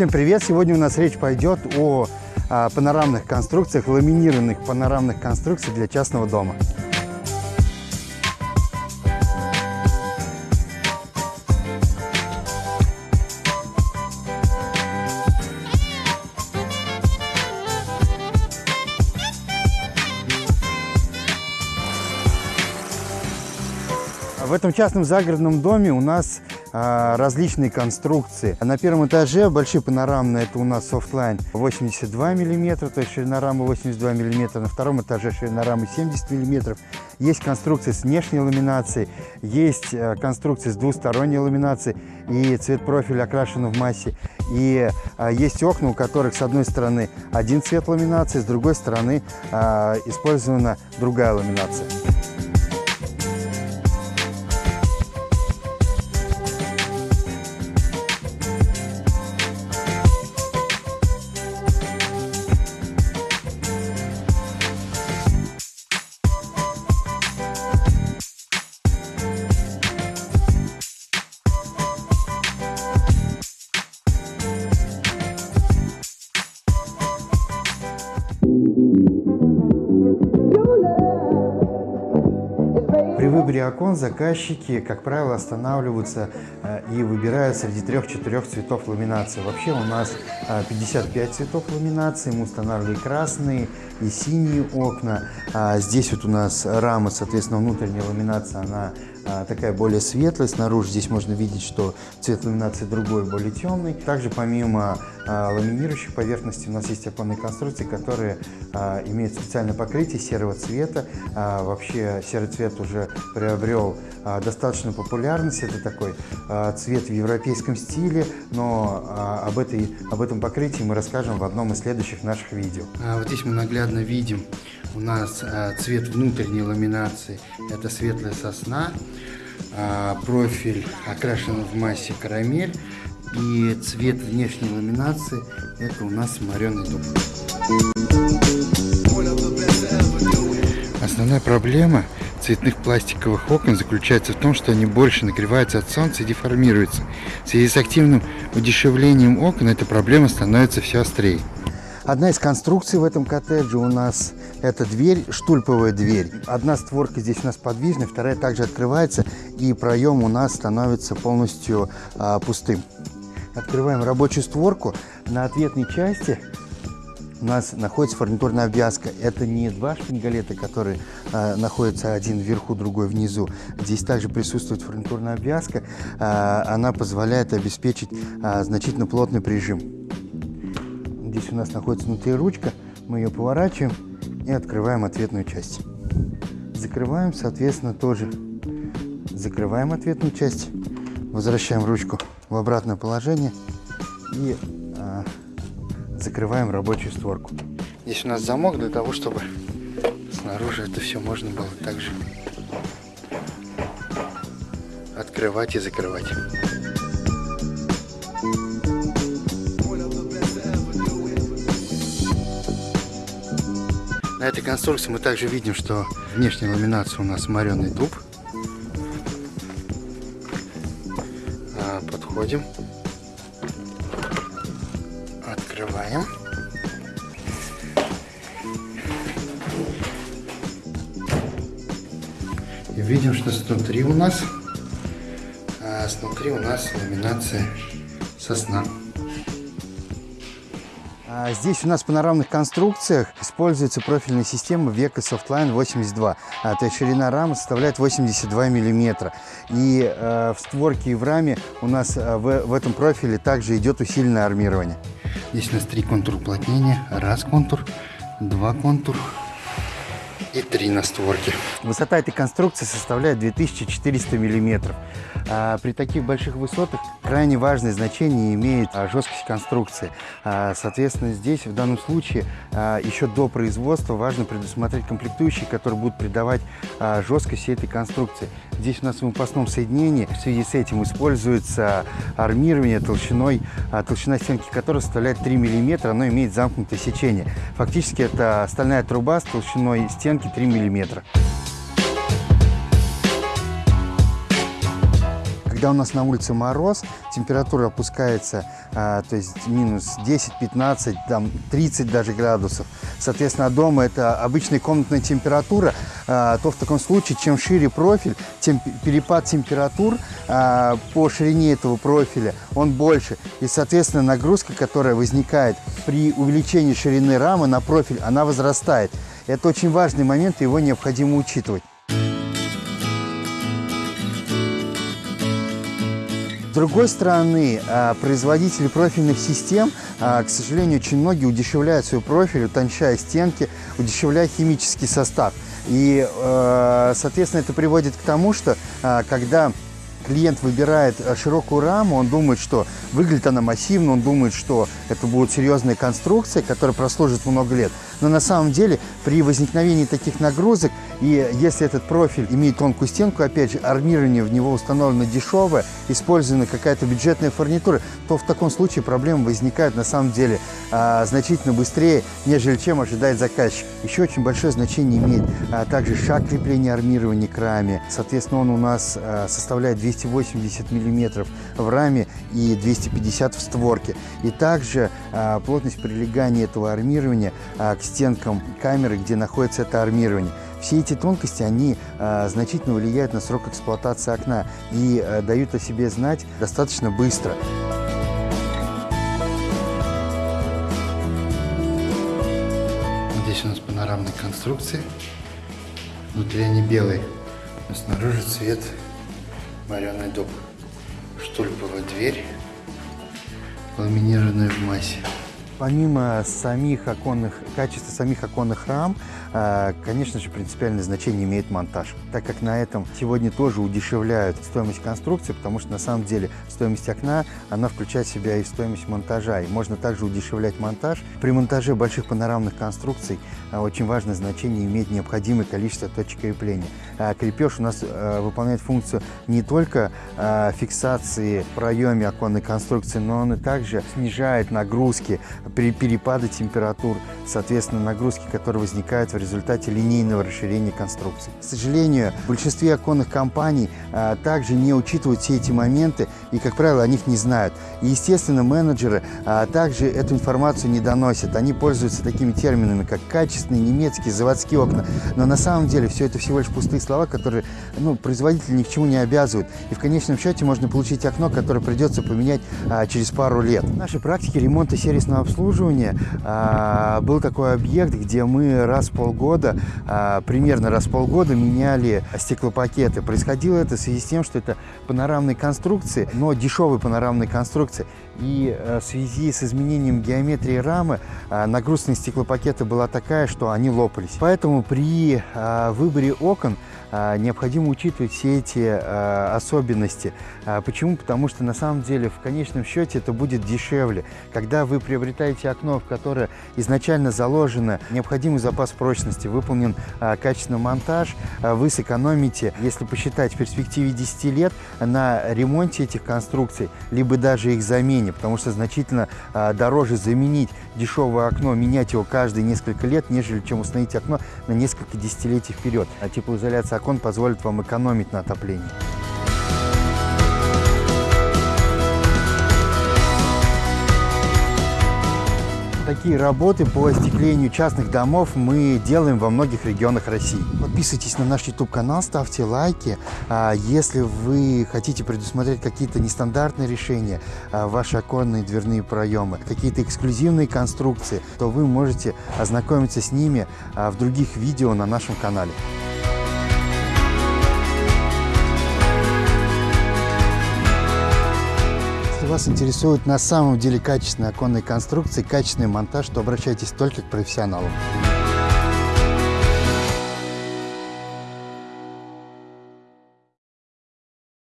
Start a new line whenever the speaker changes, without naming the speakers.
Всем привет! Сегодня у нас речь пойдет о, о панорамных конструкциях, ламинированных панорамных конструкциях для частного дома. В этом частном загородном доме у нас а, различные конструкции. На первом этаже большие панорамные, это у нас Softline 82 миллиметра, то есть ширина рамы 82 миллиметра. На втором этаже ширина рамы 70 миллиметров. Есть конструкции с внешней ламинацией, есть э, конструкции с двусторонней ламинацией, и цвет профиля окрашен в массе. И а, есть окна, у которых с одной стороны один цвет ламинации, с другой стороны а, использована другая ламинация. Выборе окон заказчики, как правило, останавливаются э, и выбирают среди трех-четырех цветов ламинации. Вообще у нас 55 э, цветов ламинации, мы устанавливали красные и синие окна. А здесь вот у нас рама, соответственно, внутренняя ламинация, она а, такая более светлая. Снаружи здесь можно видеть, что цвет ламинации другой, более темный. Также помимо а, ламинирующих поверхностей у нас есть оконные конструкции, которые а, имеют специальное покрытие серого цвета. Вообще серый цвет уже приобрел достаточно популярность. Это такой цвет в европейском стиле, но об, этой, об этом покрытии мы расскажем в одном из следующих наших видео.
Вот здесь мы наглядно видим у нас цвет внутренней ламинации – это светлая сосна. А, профиль окрашен в массе карамель. И цвет внешней ламинации это у нас мореный дуб. Основная проблема цветных пластиковых окон заключается в том, что они больше нагреваются от солнца и деформируются. В связи с активным удешевлением окон эта проблема становится все острее.
Одна из конструкций в этом коттедже у нас это дверь, штульповая дверь. Одна створка здесь у нас подвижная, вторая также открывается, и проем у нас становится полностью а, пустым. Открываем рабочую створку. На ответной части у нас находится фурнитурная обвязка. Это не два шпингалета, которые а, находятся один вверху, другой внизу. Здесь также присутствует фурнитурная обвязка. А, она позволяет обеспечить а, значительно плотный прижим. Здесь у нас находится внутри ручка. Мы ее поворачиваем и открываем ответную часть. Закрываем, соответственно, тоже закрываем ответную часть. Возвращаем ручку в обратное положение и а, закрываем рабочую створку.
Здесь у нас замок для того, чтобы снаружи это все можно было также открывать и закрывать. На этой конструкции мы также видим, что внешняя ламинация у нас мореный дуб. А, подходим. Открываем. И видим, что снутри у нас, а, снутри у нас ламинация сосна.
А здесь у нас в панорамных конструкциях используется профильная система Века Softline 82. А, то есть ширина рамы составляет 82 миллиметра. И э, в створке и в раме у нас в, в этом профиле также идет усиленное армирование.
Здесь у нас три контура уплотнения. Раз контур, два контур, и три на створке.
Высота этой конструкции составляет 2400 миллиметров. А при таких больших высотах крайне важное значение имеет а, жесткость конструкции. А, соответственно, здесь в данном случае еще до производства важно предусмотреть комплектующие, которые будут придавать жесткость всей этой конструкции. Здесь у нас в выпускном соединении в связи с этим используется армирование толщиной, толщина стенки которой составляет 3 мм, оно имеет замкнутое сечение. Фактически это стальная труба с толщиной стенки 3 мм. Когда у нас на улице мороз, температура опускается, а, то есть минус 10, 15, там 30 даже градусов. Соответственно, дома это обычная комнатная температура, а, то в таком случае, чем шире профиль, тем перепад температур а, по ширине этого профиля, он больше. И, соответственно, нагрузка, которая возникает при увеличении ширины рамы на профиль, она возрастает. Это очень важный момент, его необходимо учитывать. С другой стороны, а, производители профильных систем, а, к сожалению, очень многие удешевляют свой профиль, утончая стенки, удешевляя химический состав. И, э, соответственно, это приводит к тому, что а, когда клиент выбирает широкую раму, он думает, что выглядит она массивно, он думает, что это будет серьезная конструкция, которая прослужит много лет. Но на самом деле при возникновении таких нагрузок, и если этот профиль имеет тонкую стенку, опять же, армирование в него установлено дешевое, использована какая-то бюджетная фурнитура, то в таком случае проблемы возникают на самом деле а, значительно быстрее, нежели чем ожидает заказчик. Еще очень большое значение имеет а, также шаг крепления армирования к раме. Соответственно, он у нас а, составляет 280 мм в раме и 250 в створке. И также а, плотность прилегания этого армирования а, к стенкам камеры, где находится это армирование. Все эти тонкости, они э, значительно влияют на срок эксплуатации окна и э, дают о себе знать достаточно быстро.
Здесь у нас панорамные конструкции. Внутри они белые, а снаружи цвет вареный дуб. Штульповая дверь, ламинированная в массе.
Помимо самих оконных, качества самих оконных рам, конечно же, принципиальное значение имеет монтаж, так как на этом сегодня тоже удешевляют стоимость конструкции, потому что на самом деле стоимость окна, она включает в себя и стоимость монтажа, и можно также удешевлять монтаж. При монтаже больших панорамных конструкций а, очень важное значение имеет необходимое количество точек крепления. А, крепеж у нас выполняет функцию не только фиксации в проеме оконной конструкции, но он и также снижает нагрузки при перепаде температур, соответственно, нагрузки, которые возникают в результате линейного расширения конструкции. К сожалению, в большинстве оконных компаний а, также не учитывают все эти моменты и, как правило, о них не знают. И, естественно, менеджеры а, также эту информацию не доносят. Они пользуются такими терминами, как качественные немецкие заводские окна. Но на самом деле все это всего лишь пустые слова, которые ну, производители ни к чему не обязывают. И в конечном счете можно получить окно, которое придется поменять а, через пару лет. В нашей практике ремонта сервисного обслуживания а, был такой объект, где мы раз в полгода, а, примерно раз в полгода меняли стеклопакеты. Происходило это в связи с тем, что это панорамные конструкции, но дешевые панорамные конструкции. И э, в связи с изменением геометрии рамы а, нагрузка на стеклопакеты была такая, что они лопались. Поэтому при а, выборе окон необходимо учитывать все эти особенности. Почему? Потому что на самом деле в конечном счете это будет дешевле. Когда вы приобретаете окно, в которое изначально заложено необходимый запас прочности, выполнен качественный монтаж, вы сэкономите, если посчитать в перспективе 10 лет, на ремонте этих конструкций, либо даже их замене потому что значительно а, дороже заменить дешевое окно, менять его каждые несколько лет, нежели чем установить окно на несколько десятилетий вперед. А теплоизоляция окон позволит вам экономить на отоплении. Такие работы по остеклению частных домов мы делаем во многих регионах России. Подписывайтесь на наш YouTube-канал, ставьте лайки. А если вы хотите предусмотреть какие-то нестандартные решения, а, ваши оконные дверные проемы, какие-то эксклюзивные конструкции, то вы можете ознакомиться с ними а, в других видео на нашем канале. Вас интересуют на самом деле качественные оконные конструкции, качественный монтаж, то обращайтесь только к профессионалам.